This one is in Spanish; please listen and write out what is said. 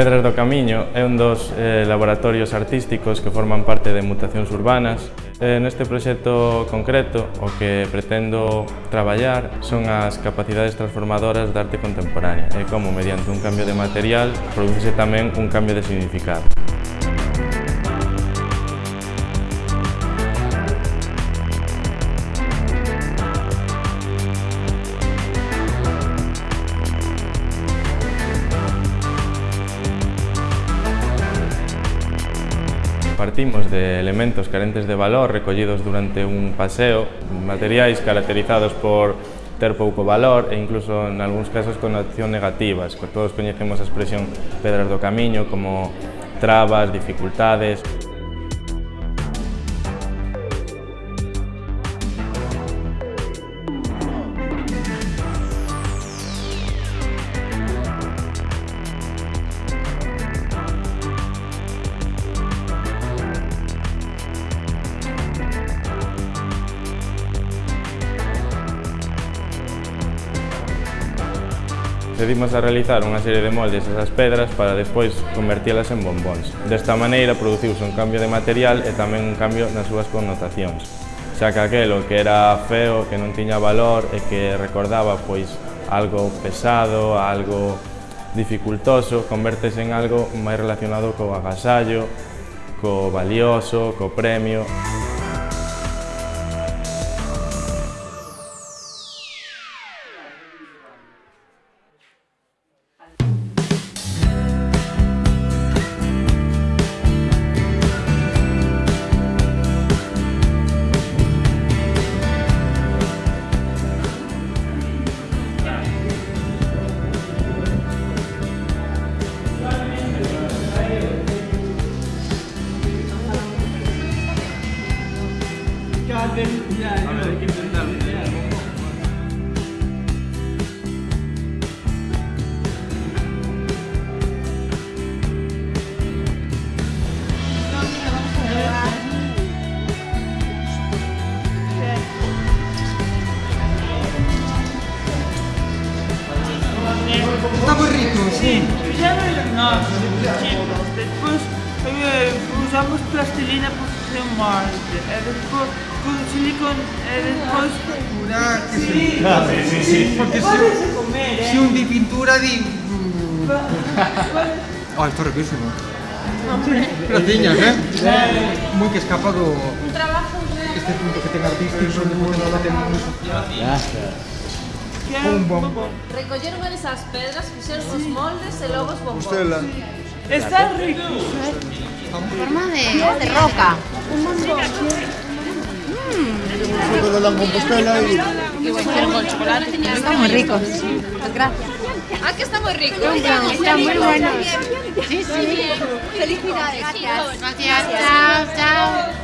Pedras do Camiño é un dos eh, laboratorios artísticos que forman parte de Mutacións Urbanas. Eh, neste proxecto concreto, o que pretendo traballar son as capacidades transformadoras da arte contemporánea e como, mediante un cambio de material, produce tamén un cambio de significado. Partimos de elementos carentes de valor recollidos durante un paseo, materiais caracterizados por ter pouco valor e incluso en algúns casos con acción negativas. Todos coñecemos a expresión pedras do camiño como trabas, dificultades, Procedimos a realizar unha serie de moldes esas pedras para despois convertílas en bombóns. Desta maneira produciuse un cambio de material e tamén un cambio nas súas connotacións. Xa que aquelo que era feo, que non tiña valor e que recordaba pois algo pesado, algo dificultoso, convertese en algo máis relacionado co agasallo, co valioso, co premio. Está muy rico, sí. Chicos. Después eh, usamos plastilina para un. E despois con silicon e despois... Pura que sí. Sí, sí, sí. Porque si, comer, eh? si un di pintura di... Oh, está riquísimo. Pero tiñas, eh? Muy que escapa do... Un trabajo Este punto que ten artístico, de punto que ten muy... Quero Un bombón. Recolleron esas pedras, fixeron os moldes e logo os bombóns. Está rico. forma de, de roca. De la Compostela y... Están muy ricos. Gracias. Ah, que está moi rico. Está muy bueno. Sí, sí. Felicidades. Gracias. Chao, chao.